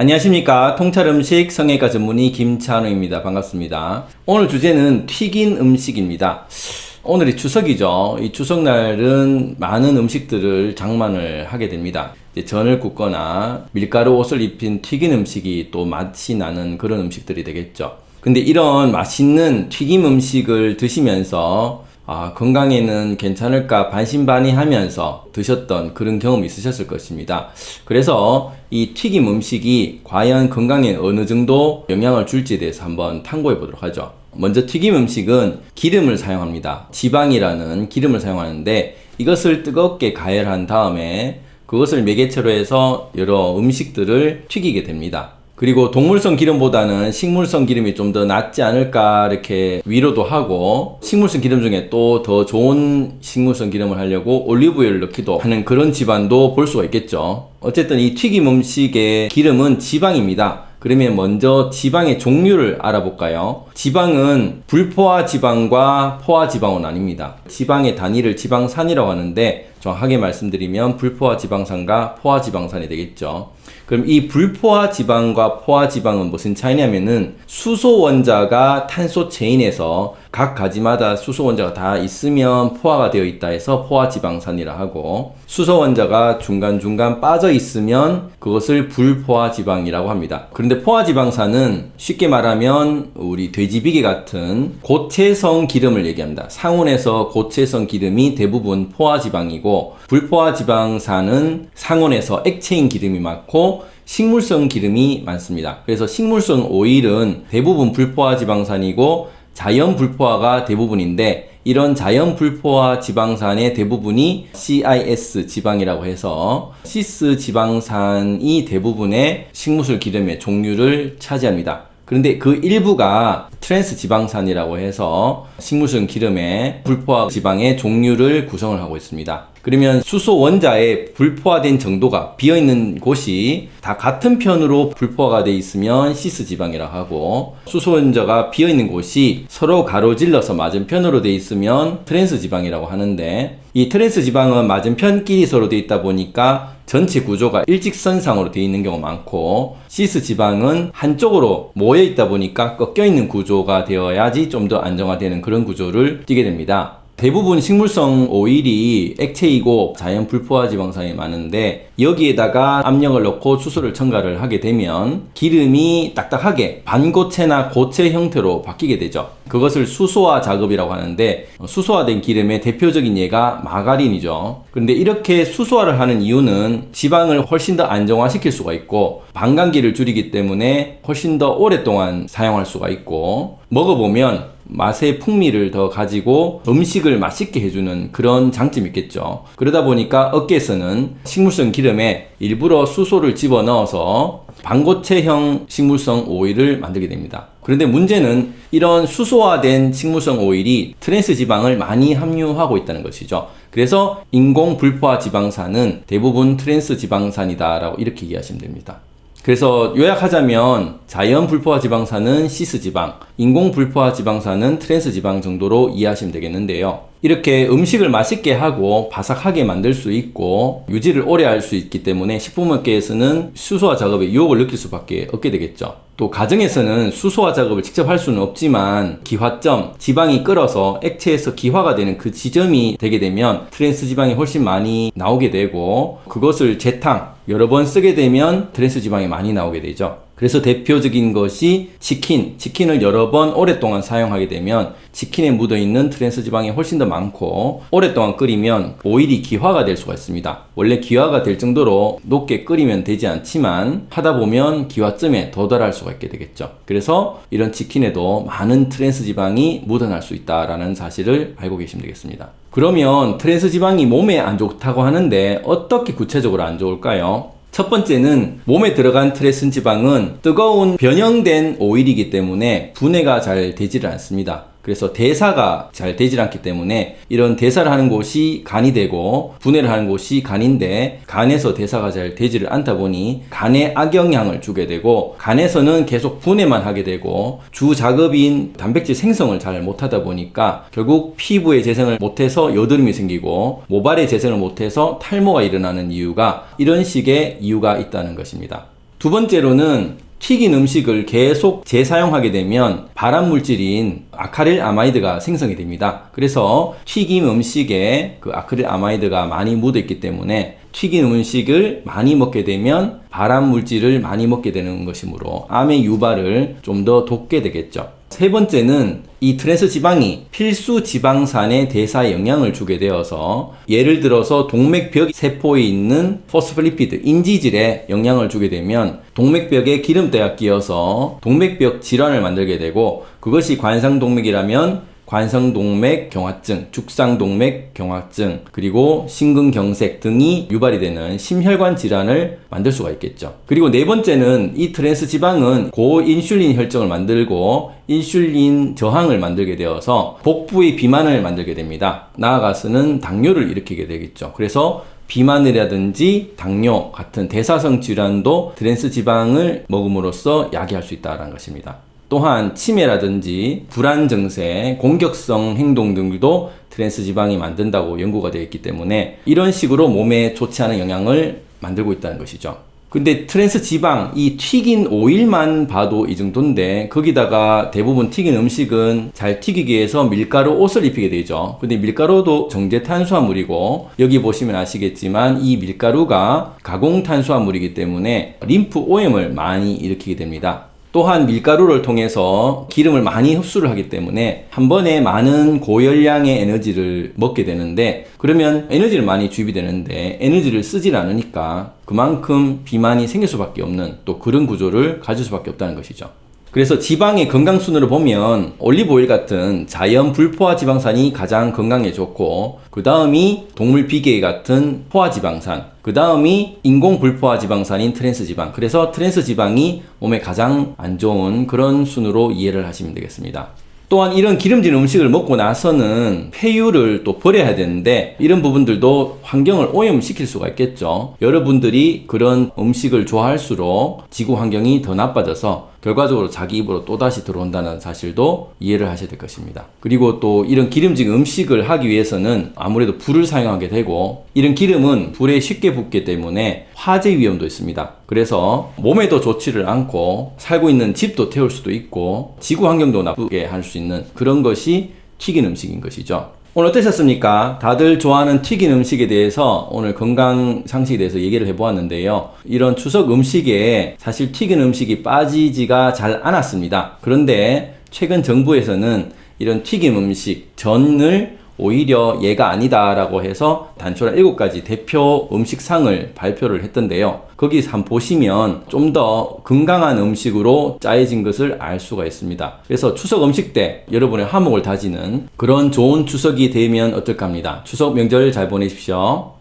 안녕하십니까. 통찰음식 성형외과 전문의 김찬우입니다. 반갑습니다. 오늘 주제는 튀긴 음식입니다. 오늘이 추석이죠. 이 추석날은 많은 음식들을 장만을 하게 됩니다. 전을 굽거나 밀가루 옷을 입힌 튀긴 음식이 또 맛이 나는 그런 음식들이 되겠죠. 근데 이런 맛있는 튀김 음식을 드시면서 아, 건강에는 괜찮을까 반신반의하면서 드셨던 그런 경험이 있으셨을 것입니다. 그래서 이 튀김 음식이 과연 건강에 어느 정도 영향을 줄지에 대해서 한번 탐구해 보도록 하죠. 먼저 튀김 음식은 기름을 사용합니다. 지방이라는 기름을 사용하는데 이것을 뜨겁게 가열한 다음에 그것을 매개체로 해서 여러 음식들을 튀기게 됩니다. 그리고 동물성 기름보다는 식물성 기름이 좀 더 낫지 않을까 이렇게 위로도 하고 식물성 기름 중에 또 더 좋은 식물성 기름을 하려고 올리브유를 넣기도 하는 그런 집안도 볼 수가 있겠죠 어쨌든 이 튀김 음식의 기름은 지방입니다 그러면 먼저 지방의 종류를 알아볼까요? 지방은 불포화 지방과 포화 지방은 아닙니다. 지방의 단위를 지방산이라고 하는데 정확하게 말씀드리면 불포화 지방산과 포화 지방산이 되겠죠. 그럼 이 불포화 지방과 포화 지방은 무슨 차이냐면은 수소 원자가 탄소 체인에서 각 가지마다 수소 원자가 다 있으면 포화가 되어 있다 해서 포화 지방산이라 하고 수소 원자가 중간중간 빠져 있으면 그것을 불포화 지방이라고 합니다. 그런데 포화 지방산은 쉽게 말하면 우리 돼지비계 같은 고체성 기름을 얘기합니다. 상온에서 고체성 기름이 대부분 포화 지방이고 불포화 지방산은 상온에서 액체인 기름이 많고 식물성 기름이 많습니다. 그래서 식물성 오일은 대부분 불포화 지방산이고 자연 불포화가 대부분인데 이런 자연 불포화 지방산의 대부분이 cis 지방이라고 해서 시스 지방산이 대부분의 식물성 기름의 종류를 차지합니다. 그런데 그 일부가 트랜스 지방산이라고 해서 식물성 기름의 불포화 지방의 종류를 구성을 하고 있습니다. 그러면 수소 원자의 불포화된 정도가 비어있는 곳이 다 같은 편으로 불포화가 돼 있으면 시스 지방이라 고 하고 수소 원자가 비어있는 곳이 서로 가로질러서 맞은편으로 돼 있으면 트랜스 지방이라고 하는데 이 트랜스 지방은 맞은편끼리 서로 돼 있다 보니까 전체 구조가 일직선상으로 되어 있는 경우가 많고 시스 지방은 한쪽으로 모여 있다 보니까 꺾여 있는 구조가 되어야지 좀 더 안정화되는 그런 구조를 띠게 됩니다. 대부분 식물성 오일이 액체이고 자연 불포화 지방산이 많은데 여기에다가 압력을 넣고 수소를 첨가를 하게 되면 기름이 딱딱하게 반고체나 고체 형태로 바뀌게 되죠. 그것을 수소화 작업이라고 하는데 수소화된 기름의 대표적인 예가 마가린이죠. 그런데 이렇게 수소화를 하는 이유는 지방을 훨씬 더 안정화시킬 수가 있고 반감기를 줄이기 때문에 훨씬 더 오랫동안 사용할 수가 있고 먹어보면 맛의 풍미를 더 가지고 음식을 맛있게 해주는 그런 장점이 있겠죠. 그러다 보니까 업계에서는 식물성 기름에 일부러 수소를 집어넣어서 반고체형 식물성 오일을 만들게 됩니다. 그런데 문제는 이런 수소화된 식물성 오일이 트랜스 지방을 많이 함유하고 있다는 것이죠. 그래서 인공 불포화 지방산은 대부분 트랜스 지방산이다 라고 이렇게 이해하시면 됩니다. 그래서 요약하자면 자연 불포화 지방산은 시스 지방, 인공 불포화 지방산은 트랜스 지방 정도로 이해하시면 되겠는데요. 이렇게 음식을 맛있게 하고 바삭하게 만들 수 있고 유지를 오래 할 수 있기 때문에 식품업계에서는 수소화 작업에 유혹을 느낄 수밖에 없게 되겠죠. 또 가정에서는 수소화 작업을 직접 할 수는 없지만 기화점, 지방이 끓어서 액체에서 기화가 되는 그 지점이 되게 되면 트랜스 지방이 훨씬 많이 나오게 되고 그것을 재탕 여러 번 쓰게 되면 트랜스 지방이 많이 나오게 되죠. 그래서 대표적인 것이 치킨, 치킨을 여러 번 오랫동안 사용하게 되면 치킨에 묻어있는 트랜스 지방이 훨씬 더 많고 오랫동안 끓이면 오일이 기화가 될 수가 있습니다. 원래 기화가 될 정도로 높게 끓이면 되지 않지만 하다 보면 기화점에 도달할 수가 있게 되겠죠. 그래서 이런 치킨에도 많은 트랜스 지방이 묻어날 수 있다는 사실을 알고 계시면 되겠습니다. 그러면 트랜스 지방이 몸에 안 좋다고 하는데 어떻게 구체적으로 안 좋을까요? 첫 번째는 몸에 들어간 트레슨 지방은 뜨거운 변형된 오일이기 때문에 분해가 잘 되지를 않습니다. 그래서 대사가 잘 되질 않기 때문에 이런 대사를 하는 곳이 간이 되고 분해를 하는 곳이 간인데 간에서 대사가 잘 되지를 않다 보니 간에 악영향을 주게 되고 간에서는 계속 분해만 하게 되고 주 작업인 단백질 생성을 잘 못하다 보니까 결국 피부의 재생을 못해서 여드름이 생기고 모발의 재생을 못해서 탈모가 일어나는 이유가 이런 식의 이유가 있다는 것입니다. 두 번째로는 튀긴 음식을 계속 재사용하게 되면 발암 물질인 아크릴아마이드가 생성이 됩니다. 그래서 튀김 음식에 그 아크릴아마이드가 많이 묻어 있기 때문에 튀긴 음식을 많이 먹게 되면 발암 물질을 많이 먹게 되는 것이므로 암의 유발을 좀 더 돕게 되겠죠. 세 번째는 이 트랜스 지방이 필수 지방산의 대사에 영향을 주게 되어서 예를 들어서 동맥벽 세포에 있는 phospholipid 인지질에 영향을 주게 되면 동맥벽에 기름때가 끼어서 동맥벽 질환을 만들게 되고 그것이 관상동맥이라면 관상동맥 경화증, 죽상동맥 경화증, 그리고 심근경색 등이 유발이 되는 심혈관 질환을 만들 수가 있겠죠. 그리고 네 번째는 이 트랜스 지방은 고인슐린 혈증을 만들고 인슐린 저항을 만들게 되어서 복부의 비만을 만들게 됩니다. 나아가서는 당뇨를 일으키게 되겠죠. 그래서 비만이라든지 당뇨 같은 대사성 질환도 트랜스 지방을 먹음으로써 야기할 수 있다는 것입니다. 또한 치매라든지 불안 증세, 공격성 행동 등도 트랜스 지방이 만든다고 연구가 되어 있기 때문에 이런 식으로 몸에 좋지 않은 영향을 만들고 있다는 것이죠. 근데 트랜스 지방, 이 튀긴 오일만 봐도 이 정도인데 거기다가 대부분 튀긴 음식은 잘 튀기기 위해서 밀가루 옷을 입히게 되죠. 근데 밀가루도 정제 탄수화물이고 여기 보시면 아시겠지만 이 밀가루가 가공 탄수화물이기 때문에 림프 오염을 많이 일으키게 됩니다. 또한 밀가루를 통해서 기름을 많이 흡수를 하기 때문에 한 번에 많은 고열량의 에너지를 먹게 되는데 그러면 에너지를 많이 주입이 되는데 에너지를 쓰질 않으니까 그만큼 비만이 생길 수밖에 없는 또 그런 구조를 가질 수밖에 없다는 것이죠. 그래서 지방의 건강순으로 보면 올리브오일 같은 자연 불포화 지방산이 가장 건강에 좋고 그 다음이 동물 비계 같은 포화 지방산 그 다음이 인공 불포화 지방산인 트랜스 지방 그래서 트랜스 지방이 몸에 가장 안 좋은 그런 순으로 이해를 하시면 되겠습니다. 또한 이런 기름진 음식을 먹고 나서는 폐유를 또 버려야 되는데 이런 부분들도 환경을 오염시킬 수가 있겠죠. 여러분들이 그런 음식을 좋아할수록 지구 환경이 더 나빠져서 결과적으로 자기 입으로 또다시 들어온다는 사실도 이해를 하셔야 될 것입니다. 그리고 또 이런 기름진 음식을 하기 위해서는 아무래도 불을 사용하게 되고 이런 기름은 불에 쉽게 붙기 때문에 화재 위험도 있습니다. 그래서 몸에도 좋지를 않고 살고 있는 집도 태울 수도 있고 지구 환경도 나쁘게 할 수 있는 그런 것이 튀긴 음식인 것이죠. 오늘 어떠셨습니까? 다들 좋아하는 튀긴 음식에 대해서 오늘 건강 상식에 대해서 얘기를 해보았는데요. 이런 추석 음식에 사실 튀긴 음식이 빠지지가 잘 않았습니다. 그런데 최근 정부에서는 이런 튀김 음식, 전을 오히려 얘가 아니다라고 해서 단촐한 7가지 대표 음식상을 발표를 했던데요. 거기 한번 보시면 좀 더 건강한 음식으로 짜여진 것을 알 수가 있습니다. 그래서 추석 음식 때 여러분의 화목을 다지는 그런 좋은 추석이 되면 어떨까 합니다. 추석 명절 잘 보내십시오.